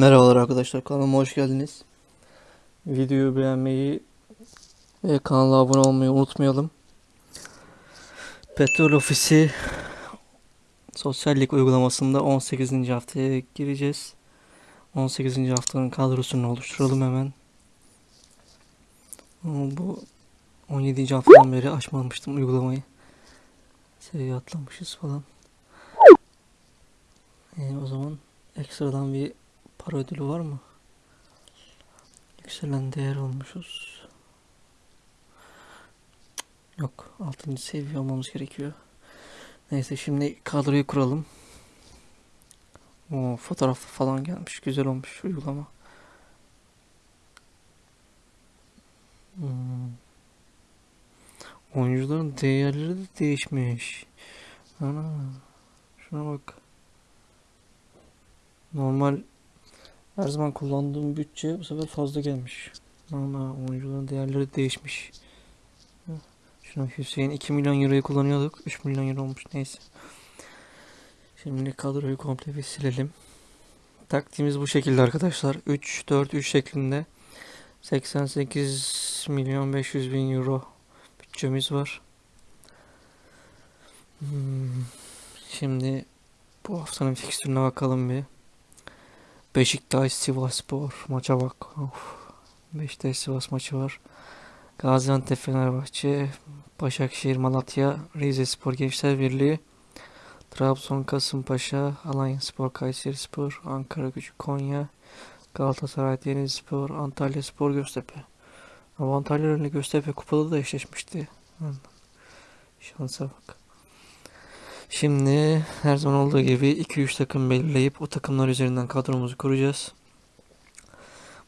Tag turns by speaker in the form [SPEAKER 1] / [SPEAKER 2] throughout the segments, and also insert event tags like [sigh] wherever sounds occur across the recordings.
[SPEAKER 1] Merhabalar arkadaşlar kanalıma hoş geldiniz. Videoyu beğenmeyi ve kanala abone olmayı unutmayalım. Petrol Ofisi sosyallik uygulamasında 18. haftaya gireceğiz. 18. haftanın kadrosunu oluşturalım hemen. Ama Bu 17. haftadan beri açmamıştım uygulamayı. Seviye atlamışız falan. Ee, o zaman ekstradan bir para ödülü var mı? Yükselen değer olmuşuz. Yok. 6. seviye olmamız gerekiyor. Neyse şimdi kadroyu kuralım. O fotoğraf falan gelmiş. Güzel olmuş uygulama. Hmm. Oyuncuların değerleri de değişmiş. Ana. Şuna bak. Normal her zaman kullandığım bütçe bu sefer fazla gelmiş. Ana oyuncuların değerleri değişmiş. Şuna Hüseyin 2 milyon euroyu kullanıyorduk. 3 milyon euro olmuş neyse. Şimdi kadroyu komple bir silelim. Taktiğimiz bu şekilde arkadaşlar. 3 4 3 şeklinde 88 milyon 500 bin euro bütçemiz var. Hmm, Şimdi bu haftanın fikstürüne bakalım bir. Beşiktaş Sivasspor maça bak. Of. Beşiktaş Sivas maçı var. Gaziantep Fenerbahçe, Başakşehir Malatya, Rizespor Gençler Birliği, Trabzon Kasımpaşa, Alanyaspor Kayserispor, Ankara Gücü Konya, Galatasaray Denizlispor, Antalya Spor Göztepe. Ama Antalya ile Göztepe kupada da eşleşmişti. Şansa bak. Şimdi her zaman olduğu gibi 2-3 takım belirleyip o takımlar üzerinden kadromuzu kuracağız.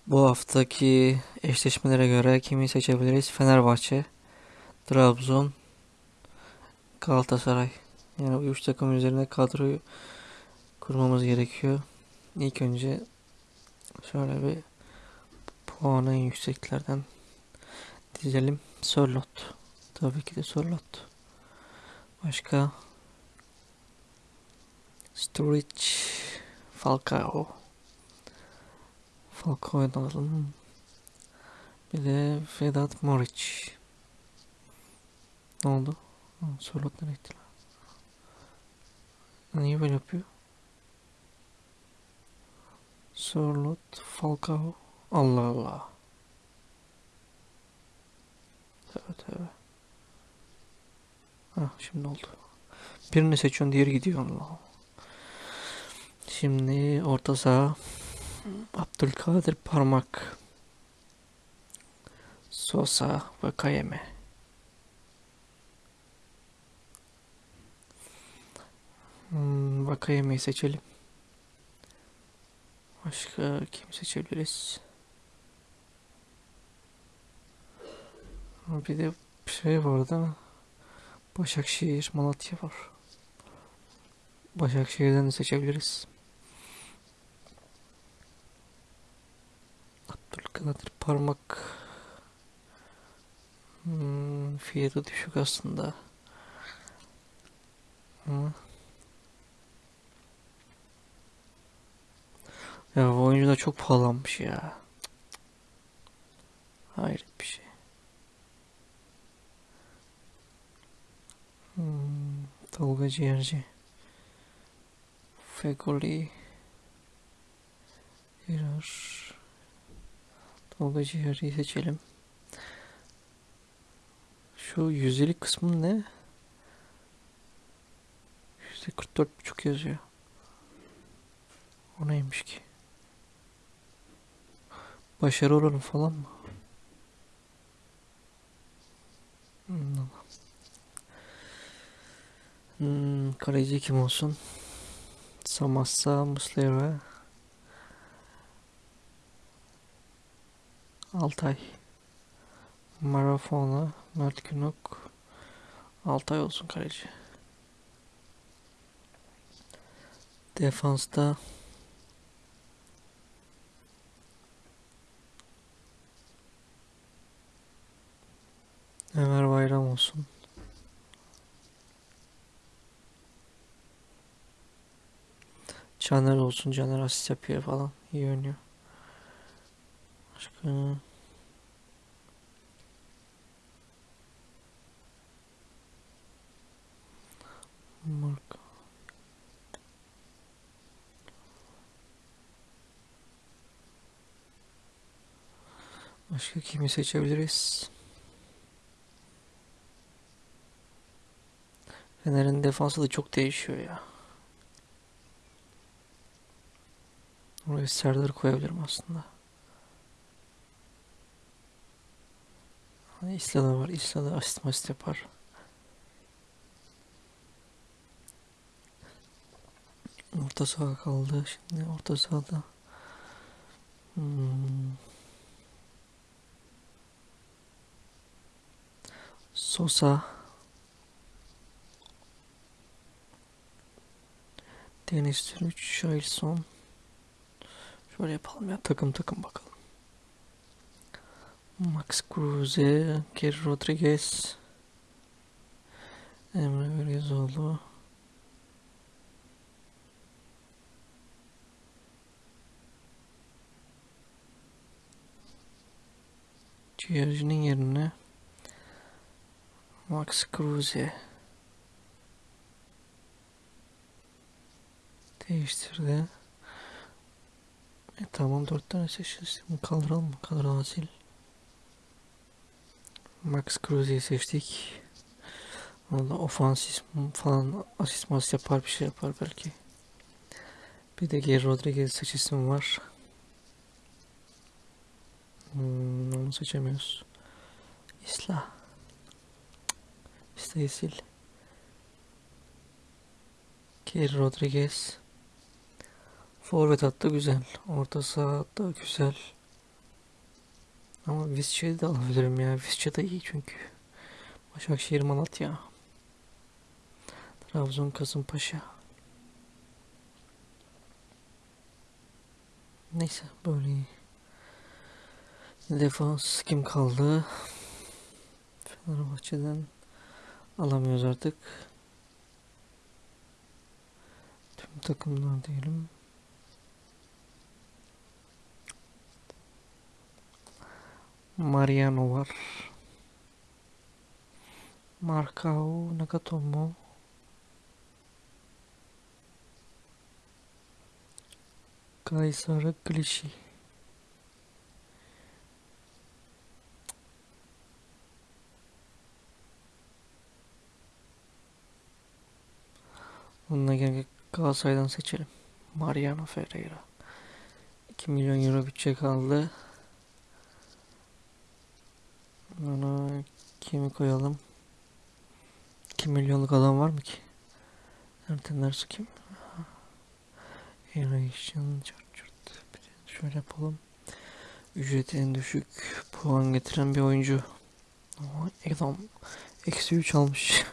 [SPEAKER 1] Bu haftaki eşleşmelere göre kimi seçebiliriz? Fenerbahçe, Trabzon, Galatasaray. Yani bu üç takım üzerine kadroyu kurmamız gerekiyor. İlk önce şöyle bir puanı en yükseklerden dizelim. Sörlot. Tabii ki de Sörlot. Başka Sturridge, Falcao. Falcao'yu alalım. Bir de Vedat Moric. Ne oldu? Sörlot nereye gitti lan? Niye böyle yapıyor? Sörlot, Falcao. Allah Allah. Tövbe tövbe. Ha şimdi oldu. Birini seçiyorsun diğeri gidiyor Allah. Şimdi orta saha Abdülkadir Parmak Sosa ve Kayeme hmm, Vakayeme'yi seçelim. Başka kim seçebiliriz? Bir de şey vardı. Başakşehir, Malatya var. Başakşehir'den de seçebiliriz. Abdülkadir Parmak hmm, fiyatı düşük aslında. Ama ya bu oyuncu da çok pahalanmış ya. Hayret bir şey. Hmm, Tolga Ciğerci. Fegoli. Hirar. Tolga Ciğerci'yi seçelim. Şu yüzdelik kısmı ne? Yüzde 44,5 yazıyor. O neymiş ki? Başarı oranı falan mı? Hmm, Hmm, kaleci kim olsun? Samassa, Muslera, Altay, Marafona, Mert Günok, Altay olsun kaleci. Defansta Ömer Bayram olsun. Caner olsun. Caner asist yapıyor falan. İyi oynuyor. Başka... Marka. Başka kimi seçebiliriz? Fener'in defansı da çok değişiyor ya. Oraya Serdar'ı koyabilirim aslında. Hani İsla var. İsla da asist masist yapar. Orta saha kaldı. Şimdi orta sahada. Hmm. Sosa. Deniz Türüç, Şailson. Şöyle yapalım ya takım takım bakalım. Max Kruse, Geri Rodriguez, Emre Belözoğlu. Ciğercinin yerine Max Kruse değiştirdi. E, tamam dört tane. Bunu kaldıralım mı? Kaldıralım. Max Kruse'yi seçtik. Valla ofansif falan asist mas yapar bir şey yapar belki. Bir de Geri Rodriguez seçisim var. Hmm, onu seçemiyoruz. İsla. İsla'yı sil. Geri Rodriguez. Forvet hattı güzel. Orta saha hattı güzel. Ama Visca'yı da alabilirim ya. Visca da iyi çünkü. Başakşehir Malatya. Trabzon Kasımpaşa. Neyse böyle. Defans kim kaldı? Fenerbahçe'den alamıyoruz artık. Tüm takımlar diyelim. Mariano var. Marcao, Nagatomo. Kaysar Glişi. Bununla gene Galatasaray'dan seçelim. Mariano Ferreira. 2 milyon euro bütçe kaldı. Ona kimi koyalım? 2 milyonluk adam var mı ki? Erten Ersu kim? Bir de Şöyle yapalım. Ücreti en düşük puan getiren bir oyuncu. Adam eksi 3 almış.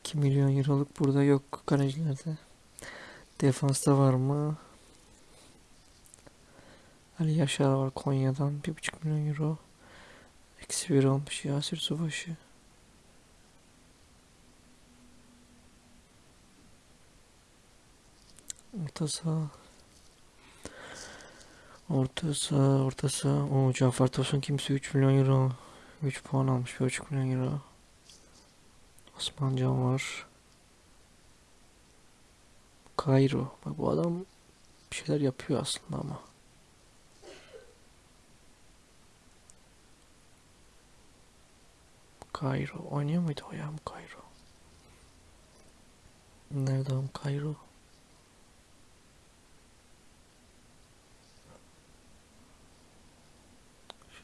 [SPEAKER 1] 2 milyon euroluk burada yok kalecilerde. Defansta var mı? Ali Yaşar var Konya'dan 1,5 milyon euro. Eksi bir olmuş Yasir Subaşı. Orta saha. Orta saha, orta saha. O Cafer Tosun kimse 3 milyon euro. 3 puan almış 1,5 milyon euro. Osman Can var. Kairo. Bak bu adam bir şeyler yapıyor aslında ama. Kairo. Oynuyor muydu o ya bu Kairo? Nerede o Kairo?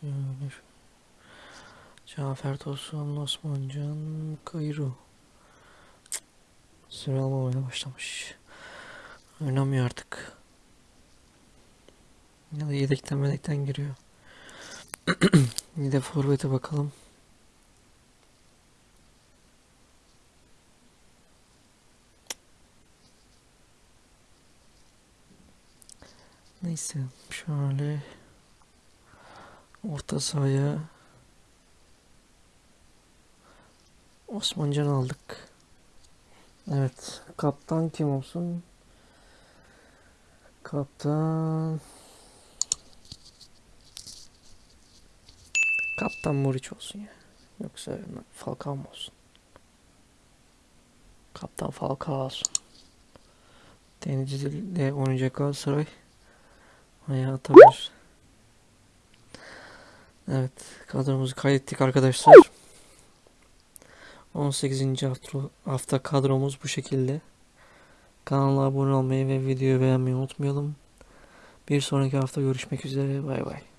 [SPEAKER 1] Şöyle şu. Cafer Tosun, Osman Can, Kairo. Süre almamaya başlamış. Oynamıyor artık. Ya da yedekten medekten giriyor. [clears throat] Bir de forvete bakalım. Neyse şöyle orta sahaya Osmancan aldık. Evet kaptan kim olsun? Kaptan. Kaptan Muriç olsun ya. Yoksa Falcao mı olsun? Kaptan Falcao olsun. Denizli'de oynayacak Galatasaray. Ayağa atabilir. Evet. Kadromuzu kaydettik arkadaşlar. 18. hafta, hafta kadromuz bu şekilde. Kanala abone olmayı ve videoyu beğenmeyi unutmayalım. Bir sonraki hafta görüşmek üzere. Bay bay.